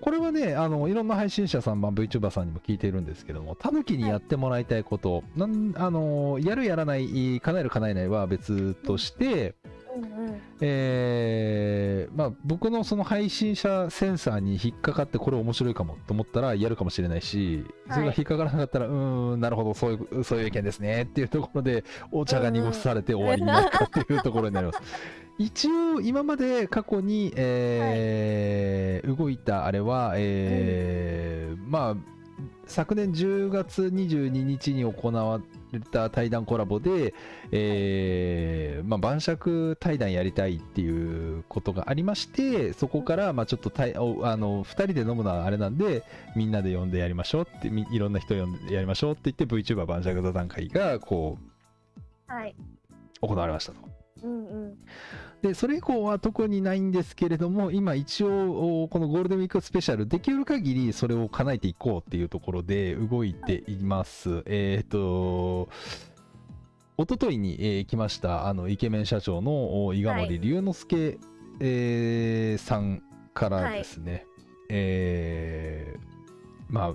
これはね、あの、いろんな配信者さん、まあ、VTuber さんにも聞いてるんですけども、タヌキにやってもらいたいこと、なん、あの、やるやらない、叶える叶えないは別として、うんうん。えーまあ、僕のその配信者センサーに引っかかってこれ面白いかもと思ったらやるかもしれないし、それが引っかからなかったら、うーん、なるほど、そういう、そういう意見ですねっていうところで、お茶が濁されて終わりになったっていうところになります。一応、今まで過去に、えー動いたあれは、えーまあ、昨年10月22日に行われた対談コラボで、えーまあ、晩酌対談やりたいっていうことがありまして、そこから、まあ、ちょっと対おあの2人で飲むのはあれなんで、みんなで呼んでやりましょうって、みいろんな人呼んでやりましょうって言って、VTuber 晩酌座談会がこはい。う行われましたと。うんうん。で、それ以降は特にないんですけれども、今一応、おこのゴールデンウィークスペシャル、できる限りそれを叶えていこうっていうところで動いています。えっ、と、一昨日に、えー来ました、あの、イケメン社長のお伊賀森龍之介、えーさんからですね、えーまあ、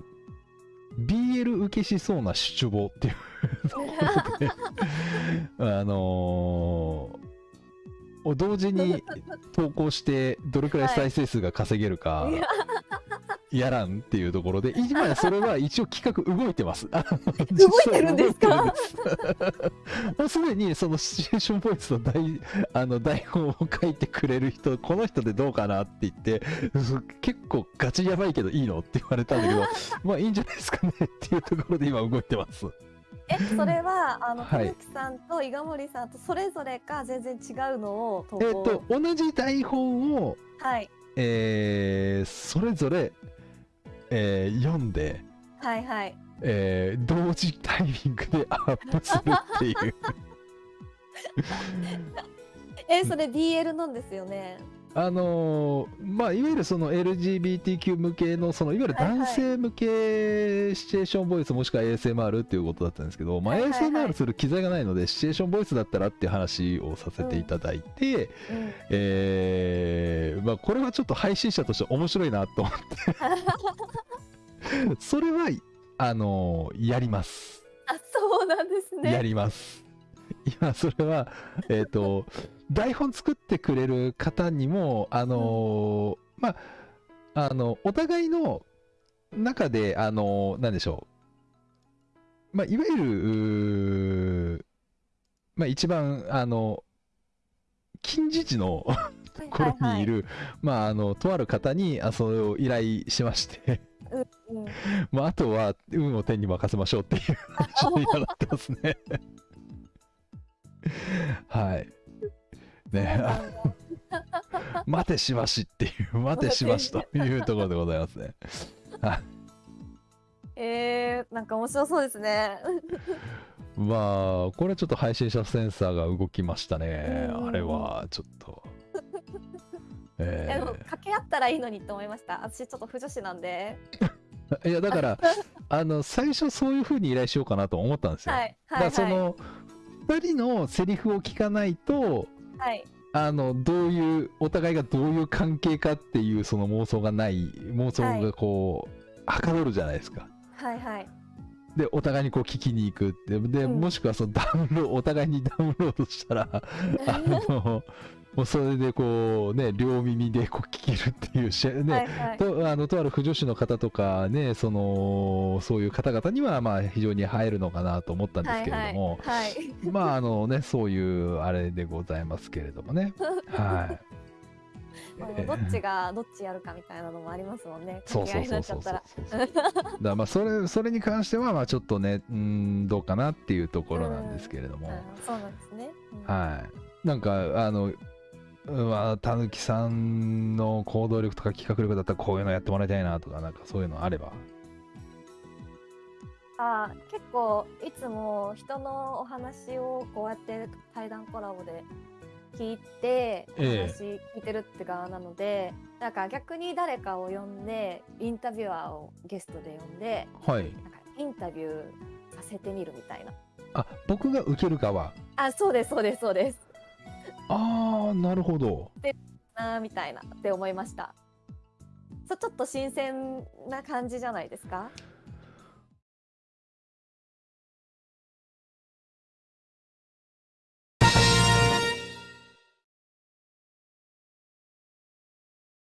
BL 受けしそうな主張っていう あのー同時に投稿してどれくらい再生数が稼げるかいややらんっていうところで今やそれは一応企画動いてます。動いてるんですか？もうすでにそのシチュエーションボイスの台あの台本を書いてくれる人この人でどうかなって言ってそ結構ガチやばいけどいいのって言われたんだけどまあいいんじゃないですかねっていうところで今動いてます。え、それは、あの、ははい木さんと伊賀森さんとそれぞれか全然違うのを投稿。えっ、と同じ台本をはい。えーそれぞれ、えー読んで、はいはい。えー同時タイミングでアップするっていう え、それ BL なんですよね。あのーまあいわゆるその LGBTQ 向けのそのいわゆる男性向けシチュエーションボイスもしくは ASMR っていうことだったんですけど、まあ、ASMR する機材がないのでシチュエーションボイスだったらっていう話をさせていただいて、うん。えーまあ、これはちょっと配信者として面白いなと思って それはあのーやりますあ、そうなんですね。やります。今、それは、えっ、と、台本作ってくれる方にも、あのーまあ、あの、お互いの中で、あのーなんでしょう。まあ、いわゆる、まあ、一番、あの、近似値のところにいる、まあ、あの、とある方に、あそれを依頼しまして、はいはい。うんうん。まあ、あとは運を天に任せましょうっていう話に今なってますね。はい。ね、あ 待てしばしっていう、待てしばしというところでございますね。えー、なんか面白そうですね。まあ、これちょっと配信者センサーが動きましたね。うんあれはちょっと。えでも掛け合ったらいいのにと思いました。私ちょっと不女子なんで。ーいや、だから、あの、最初そういう風に依頼しようかなと思ったんですよ。はいだからはいはい。その、2人のセリフを聞かないと、はい。あのどういうお互いがどういう関係かっていうその妄想がない妄想がこう、はかどるじゃないですか。はいはい。でお互いにこう聞きに行くってで、うんもしくはそのダウンロードお互いにダウンロードしたら あのもうそれでこうね両耳でこう聞けるっていうし ね、はいはい。とあのとある不女子の方とかねそのそういう方々にはまあ非常に映えるのかなと思ったんですけれども、はいはい。まああのねそういうあれでございますけれどもね はい。どっちがどっちやるかみたいなのもありますもんね。そうそいうにそうなっちゃったら。そうそうそうだまあそれそれに関してはまあちょっとねうーんどうかなっていうところなんですけれども、うんそうなんですね。うんはいなんかあのうんまあたぬきさんの行動力とか企画力だったらこういうのやってもらいたいなとかなんかそういうのあれば。あー結構いつも人のお話をこうやって対談コラボで聞いて話聞いてるって側なので、なんか逆に誰かを呼んでインタビュアーをゲストで呼んではい。なんかインタビューさせてみるみたいな。あ僕が受ける側。あそうですそうですそうですああなるほど。なーみたいなって思いました。そうちょっと新鮮な感じじゃないですか？